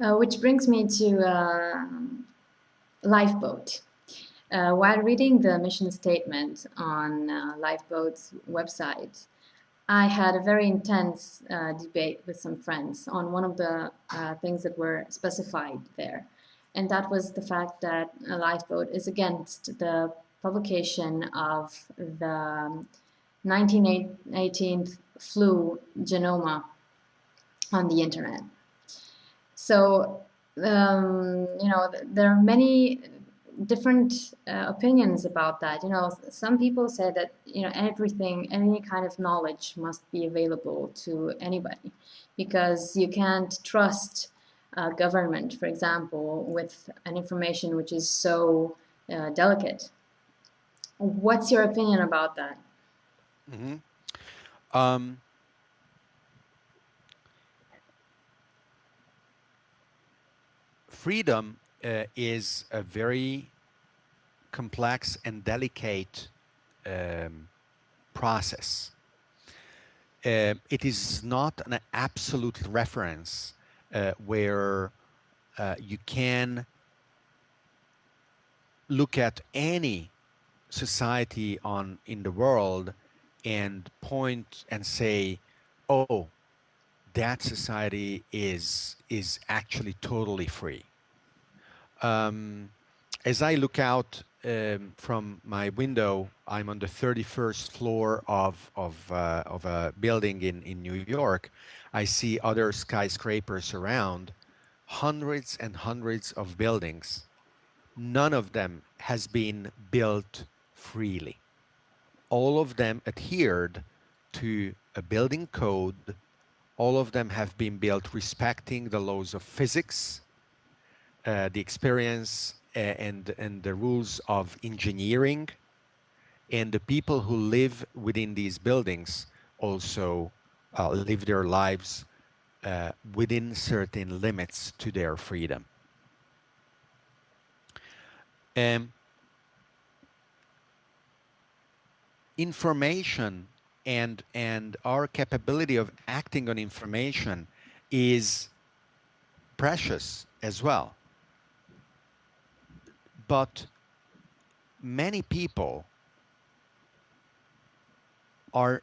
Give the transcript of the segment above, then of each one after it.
Uh, which brings me to uh, Lifeboat. Uh, while reading the mission statement on uh, Lifeboat's website, I had a very intense uh, debate with some friends on one of the things that were specified there. And that was the fact that a Lifeboat is against the publication of the 1918 flu genoma on the internet. So, um, you know, there are many different uh, opinions about that. You know, some people say that, you know, everything, any kind of knowledge must be available to anybody because you can't trust a government, for example, with an information which is so uh, delicate. What's your opinion about that? Mm -hmm. um, freedom uh, is a very complex and delicate um, process. Uh, it is not an absolute reference uh, where uh, you can look at any society on in the world and point and say, oh, that society is is actually totally free. Um, as I look out um, from my window, I'm on the 31st floor of of uh, of a building in in New York. I see other skyscrapers around, hundreds and hundreds of buildings. None of them has been built freely. All of them adhered to a building code. All of them have been built respecting the laws of physics, uh, the experience uh, and, and the rules of engineering. And the people who live within these buildings also uh, live their lives uh, within certain limits to their freedom. Um, information and and our capability of acting on information is precious as well but many people are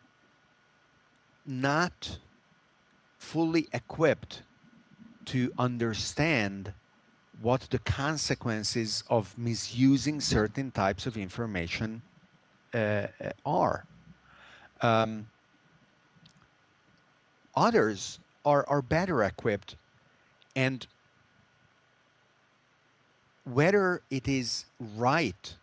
not fully equipped to understand what the consequences of misusing certain types of information uh, are. Um, others are, are better equipped and whether it is right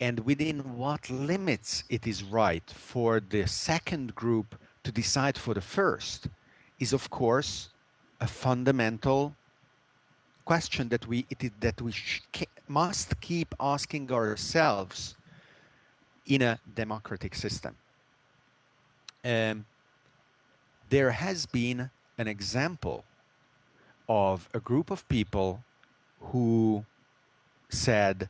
and within what limits it is right for the second group to decide for the first is of course a fundamental question that we it, that we must keep asking ourselves in a democratic system. Um, there has been an example of a group of people who said,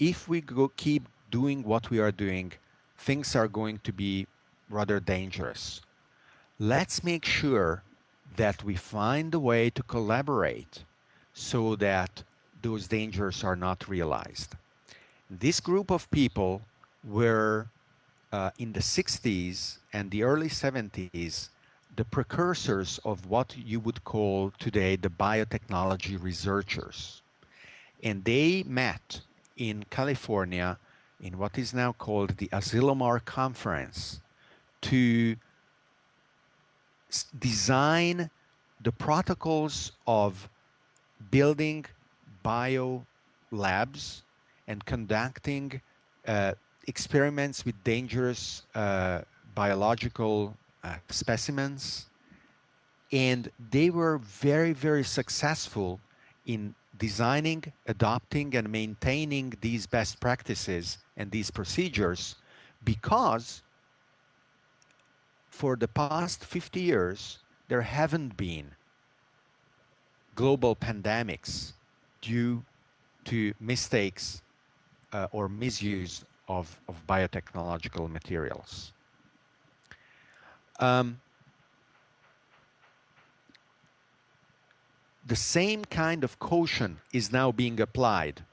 if we go keep doing what we are doing, things are going to be rather dangerous. Let's make sure that we find a way to collaborate so that those dangers are not realized. This group of people were uh, in the 60s and the early 70s the precursors of what you would call today the biotechnology researchers. And they met in California in what is now called the Asilomar Conference to design the protocols of building bio labs and conducting uh, experiments with dangerous uh, biological uh, specimens. And they were very, very successful in designing, adopting, and maintaining these best practices and these procedures because for the past 50 years, there haven't been global pandemics due to mistakes uh, or misuse of, of biotechnological materials. Um, the same kind of caution is now being applied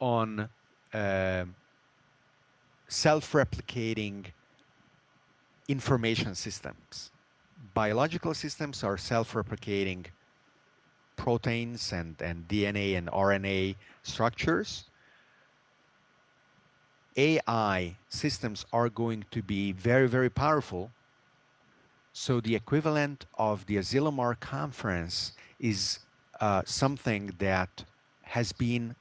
on uh, self-replicating information systems. Biological systems are self-replicating proteins and, and DNA and RNA structures. AI systems are going to be very, very powerful. So the equivalent of the Asilomar conference is uh, something that has been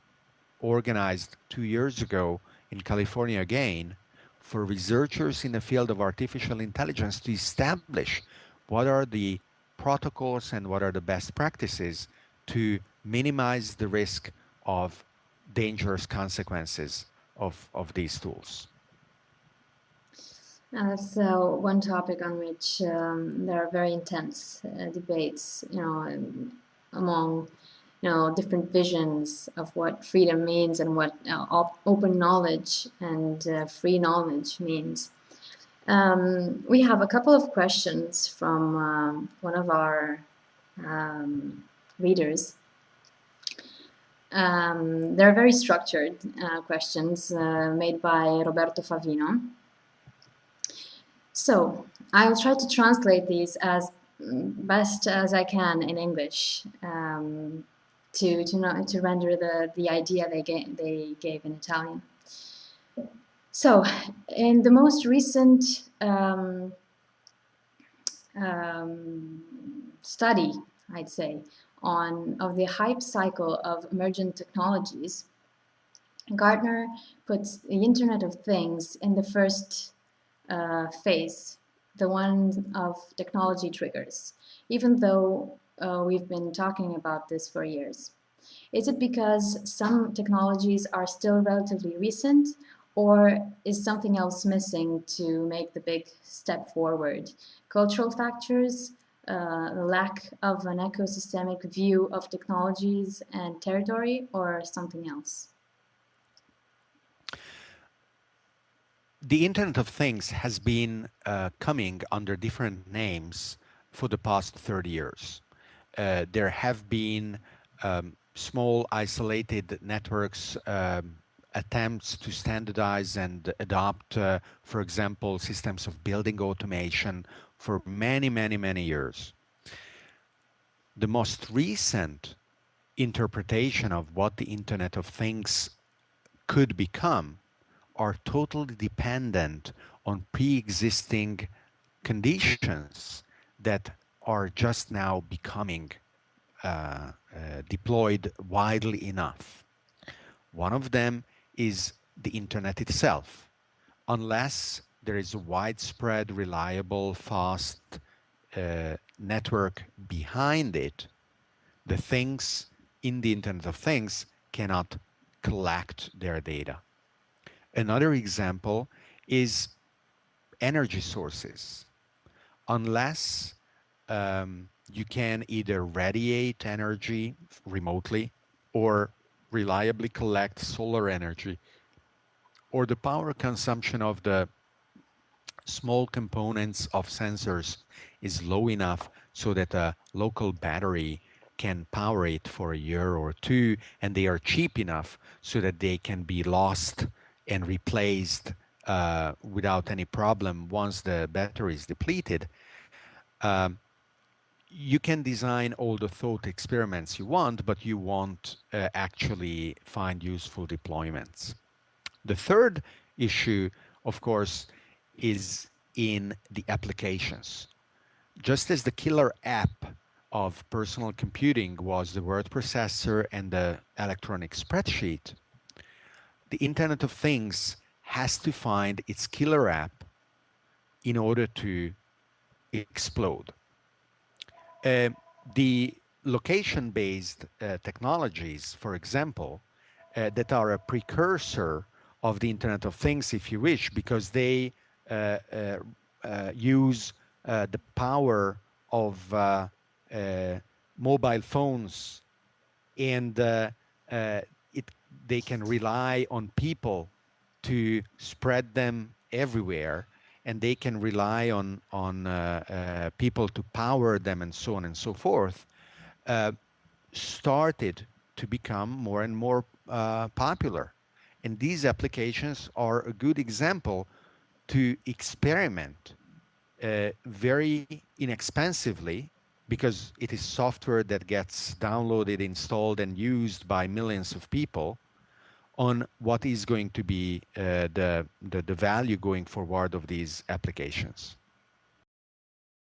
organized two years ago in California again for researchers in the field of artificial intelligence to establish what are the protocols and what are the best practices to minimize the risk of dangerous consequences of, of these tools. Uh, one topic on which um, there are very intense uh, debates, you know, among you know different visions of what freedom means and what uh, open knowledge and uh, free knowledge means. Um, we have a couple of questions from um, one of our um, readers. Um, they're very structured uh, questions uh, made by Roberto Favino. So I'll try to translate these as best as I can in English um, to to not to render the the idea they gave they gave in Italian. So, in the most recent um, um, study, I'd say, on of the hype cycle of emergent technologies, Gartner puts the Internet of Things in the first uh, phase, the one of technology triggers, even though uh, we've been talking about this for years. Is it because some technologies are still relatively recent or is something else missing to make the big step forward? Cultural factors, uh, lack of an ecosystemic view of technologies and territory, or something else? The Internet of Things has been uh, coming under different names for the past 30 years. Uh, there have been um, small isolated networks um, attempts to standardize and adopt, uh, for example, systems of building automation for many, many, many years. The most recent interpretation of what the Internet of Things could become are totally dependent on pre-existing conditions that are just now becoming uh, uh, deployed widely enough. One of them is the internet itself. Unless there is a widespread, reliable, fast uh, network behind it, the things in the Internet of Things cannot collect their data. Another example is energy sources. Unless um, you can either radiate energy remotely or reliably collect solar energy or the power consumption of the small components of sensors is low enough so that a local battery can power it for a year or two and they are cheap enough so that they can be lost and replaced uh, without any problem once the battery is depleted um, you can design all the thought experiments you want, but you won't uh, actually find useful deployments. The third issue, of course, is in the applications. Just as the killer app of personal computing was the word processor and the electronic spreadsheet, the Internet of Things has to find its killer app in order to explode. Uh, the location-based uh, technologies, for example, uh, that are a precursor of the Internet of Things, if you wish, because they use the power of mobile phones and it, they can rely on people to spread them everywhere and they can rely on on uh, uh, people to power them and so on and so forth. Uh, started to become more and more uh, popular. And these applications are a good example to experiment uh, very inexpensively because it is software that gets downloaded, installed, and used by millions of people on what is going to be uh, the, the, the value going forward of these applications.